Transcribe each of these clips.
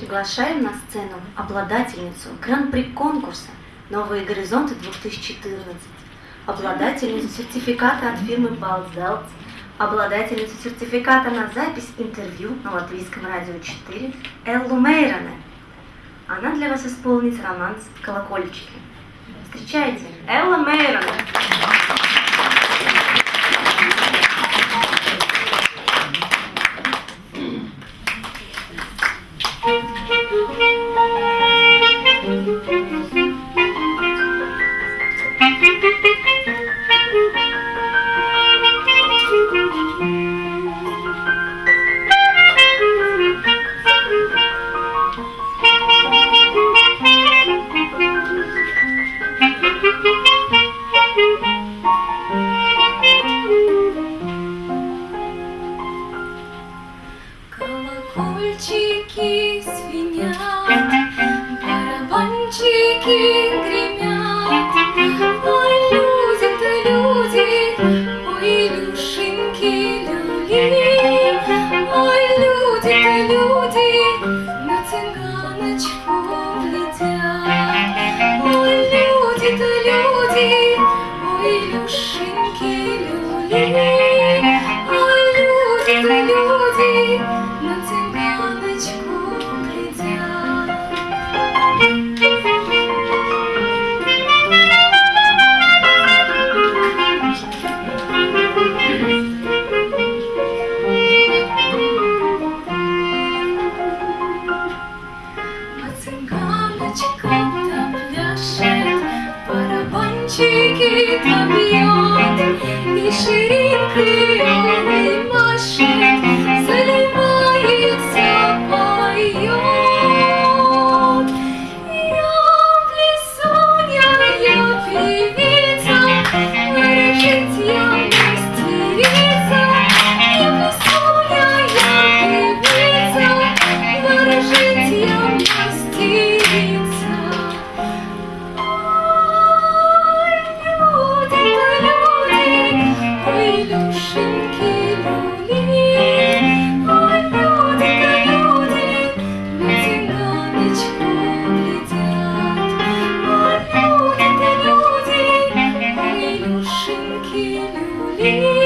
Приглашаем на сцену обладательницу гран-при конкурса «Новые горизонты 2014», обладательницу сертификата от фирмы Балзелт, обладательницу сертификата на запись интервью на Латвийском радио 4 Эллу Мейроне. Она для вас исполнит романс «Колокольчики». Встречайте, Элла Мейроне! Thank you. Колокольчики звенят, барабанчики гремят. Ой, люди-то люди, ой, Илюшеньки люли. 走りくよ me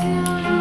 till